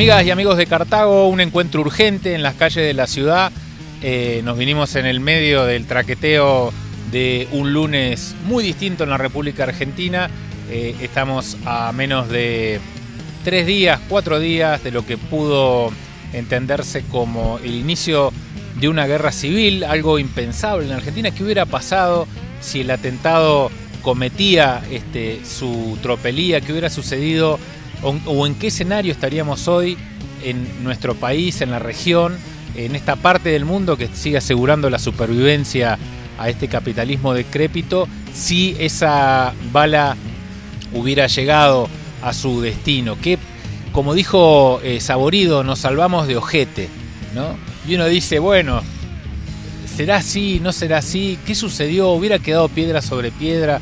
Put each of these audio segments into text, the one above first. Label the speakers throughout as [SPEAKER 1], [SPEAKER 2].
[SPEAKER 1] Amigas y amigos de Cartago, un encuentro urgente en las calles de la ciudad. Eh, nos vinimos en el medio del traqueteo de un lunes muy distinto en la República Argentina. Eh, estamos a menos de tres días, cuatro días de lo que pudo entenderse como el inicio de una guerra civil, algo impensable en Argentina. ¿Qué hubiera pasado si el atentado cometía este, su tropelía? ¿Qué hubiera sucedido o, en qué escenario estaríamos hoy en nuestro país, en la región, en esta parte del mundo que sigue asegurando la supervivencia a este capitalismo decrépito, si esa bala hubiera llegado a su destino. Que, como dijo eh, Saborido, nos salvamos de ojete, ¿no? Y uno dice, bueno, ¿será así? ¿No será así? ¿Qué sucedió? ¿Hubiera quedado piedra sobre piedra?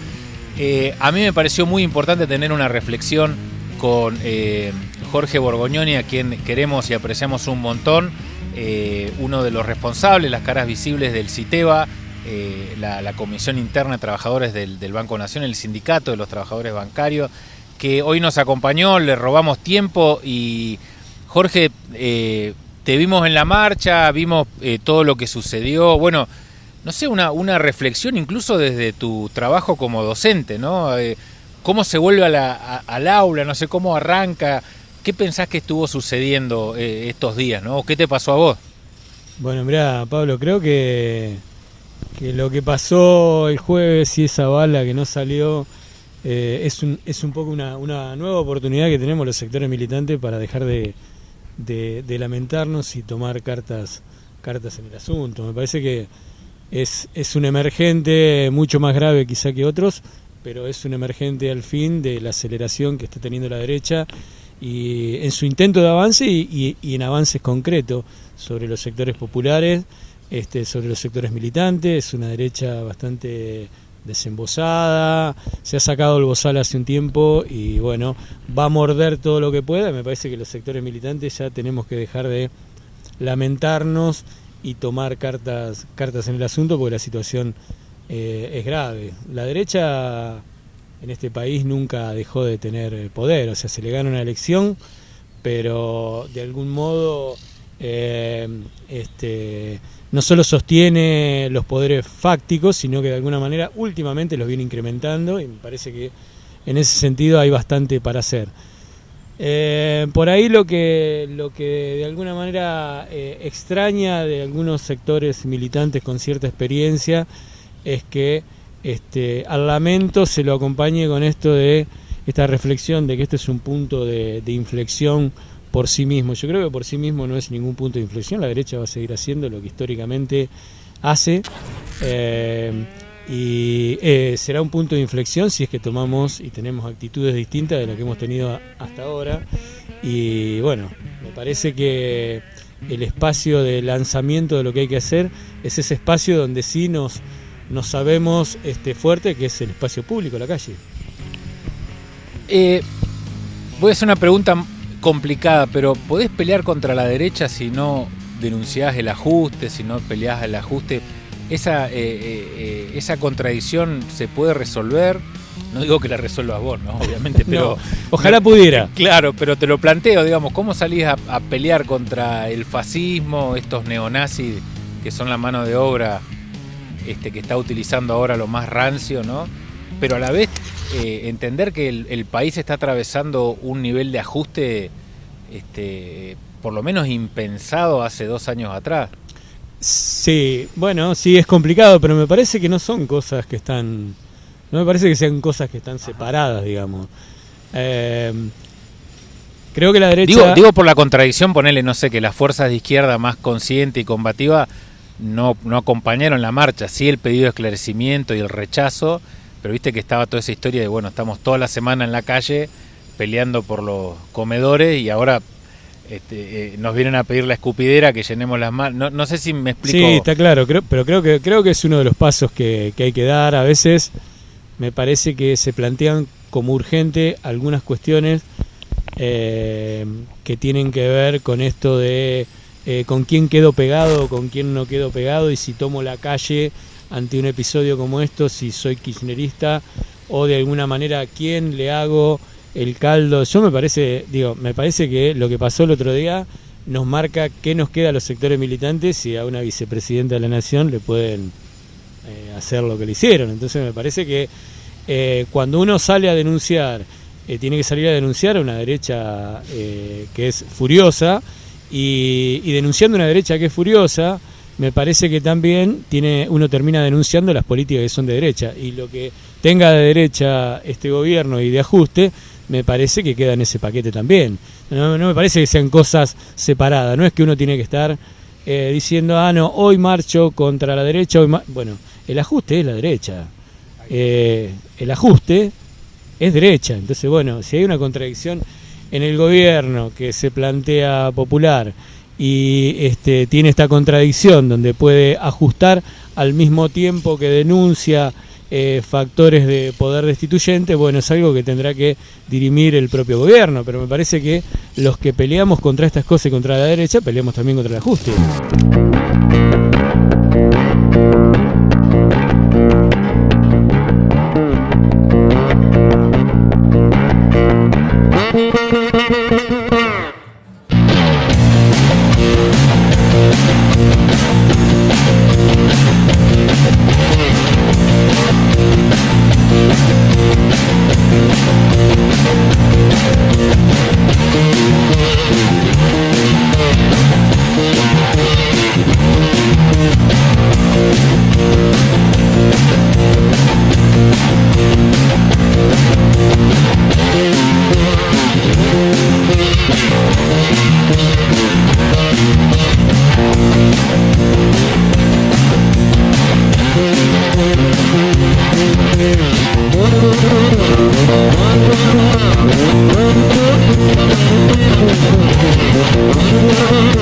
[SPEAKER 1] Eh, a mí me pareció muy importante tener una reflexión con eh, Jorge Borgoñoni, a quien queremos y apreciamos un montón, eh, uno de los responsables, las caras visibles del CITEBA, eh, la, Comisión Interna de Trabajadores del, Banco Nación, el Sindicato de los Trabajadores Bancarios, que hoy nos acompañó, le robamos tiempo y Jorge, te vimos en la marcha, vimos todo lo que sucedió, bueno, no sé, una, una reflexión incluso desde tu trabajo como docente, ¿no? Cómo se vuelve al aula, no sé cómo arranca. ¿Qué pensás que estuvo sucediendo eh, estos días, no? ¿Qué te pasó a vos?
[SPEAKER 2] Bueno, mira, Pablo, creo que, que lo que pasó el jueves y esa bala que no salió eh, es, un, es un poco una, una, nueva oportunidad que tenemos los sectores militantes para dejar de, de, lamentarnos y tomar cartas, cartas en el asunto. Me parece que es, es un emergente mucho más grave quizá que otros, pero es un emergente al fin de la aceleración que está teniendo la derecha y en su intento de avance y, en avances concretos sobre los sectores populares, este, sobre los sectores militantes, es una derecha bastante desembosada, se ha sacado el bozal hace un tiempo y bueno, va a morder todo lo que pueda, me parece que los sectores militantes ya tenemos que dejar de lamentarnos y tomar cartas, cartas en el asunto porque la situación eh, es grave. La derecha en este país nunca dejó de tener poder, o sea, se le gana una elección, pero de algún modo eh, este, no solo sostiene los poderes fácticos, sino que de alguna manera últimamente los viene incrementando y me parece que en ese sentido hay bastante para hacer. Eh, por ahí lo que, lo que de alguna manera extraña de algunos sectores militantes con cierta experiencia es que este, al lamento se lo acompañe con esto de esta reflexión de que este es un punto de, inflexión por sí mismo. Yo creo que por sí mismo no es ningún punto de inflexión, la derecha va a seguir haciendo lo que históricamente hace. Eh, y eh, será un punto de inflexión si es que tomamos y tenemos actitudes distintas de las que hemos tenido hasta ahora. Y bueno, me parece que el espacio de lanzamiento de lo que hay que hacer es ese espacio donde sí nos no sabemos este, fuerte, que es el espacio público, la calle.
[SPEAKER 1] Eh, voy a hacer una pregunta complicada, pero ¿podés pelear contra la derecha si no denunciás el ajuste, si no peleás el ajuste? Esa, eh, eh, esa contradicción se puede resolver. No digo que la resuelvas vos, ¿no? Obviamente, pero.
[SPEAKER 2] ojalá pudiera.
[SPEAKER 1] Claro, pero te lo planteo, digamos, ¿cómo salís a, a, pelear contra el fascismo, estos neonazis que son la mano de obra este, que está utilizando ahora lo más rancio, ¿no? Pero a la vez eh, entender que el, país está atravesando un nivel de ajuste, este, por lo menos impensado hace dos años atrás.
[SPEAKER 2] Sí, bueno, sí es complicado, pero me parece que no son cosas que están, no me parece que sean cosas que están separadas, digamos. Eh, creo que la derecha.
[SPEAKER 1] Digo, digo por la contradicción, ponerle, no sé, que las fuerzas de izquierda más consciente y combativa no, no acompañaron la marcha, sí el pedido de esclarecimiento y el rechazo, pero viste que estaba toda esa historia de, bueno, estamos toda la semana en la calle peleando por los comedores y ahora este, eh, nos vienen a pedir la escupidera que llenemos las manos. No, sé si me explico.
[SPEAKER 2] Sí, está claro, creo, pero creo que, creo que es uno de los pasos que, que hay que dar. A veces me parece que se plantean como urgente algunas cuestiones eh, que tienen que ver con esto de eh, con quién quedo pegado, con quién no quedo pegado y si tomo la calle ante un episodio como esto, si soy kirchnerista o de alguna manera a quién le hago el caldo. Yo me parece, digo, me parece que lo que pasó el otro día nos marca qué nos queda a los sectores militantes y a una vicepresidenta de la nación le pueden eh, hacer lo que le hicieron. Entonces me parece que eh, cuando uno sale a denunciar, eh, tiene que salir a denunciar a una derecha que es furiosa y, y, denunciando una derecha que es furiosa, me parece que también tiene uno termina denunciando las políticas que son de derecha. Y lo que tenga de derecha este gobierno y de ajuste me parece que queda en ese paquete también. No, me parece que sean cosas separadas, no es que uno tiene que estar eh, diciendo, ah, no, hoy marcho contra la derecha, hoy bueno, el ajuste es la derecha, eh, el ajuste es derecha, entonces bueno, si hay una contradicción en el gobierno que se plantea popular y este, tiene esta contradicción donde puede ajustar al mismo tiempo que denuncia eh, factores de poder destituyente, bueno, es algo que tendrá que dirimir el propio gobierno, pero me parece que los que peleamos contra estas cosas y contra la derecha, peleamos también contra el ajuste.
[SPEAKER 3] Thank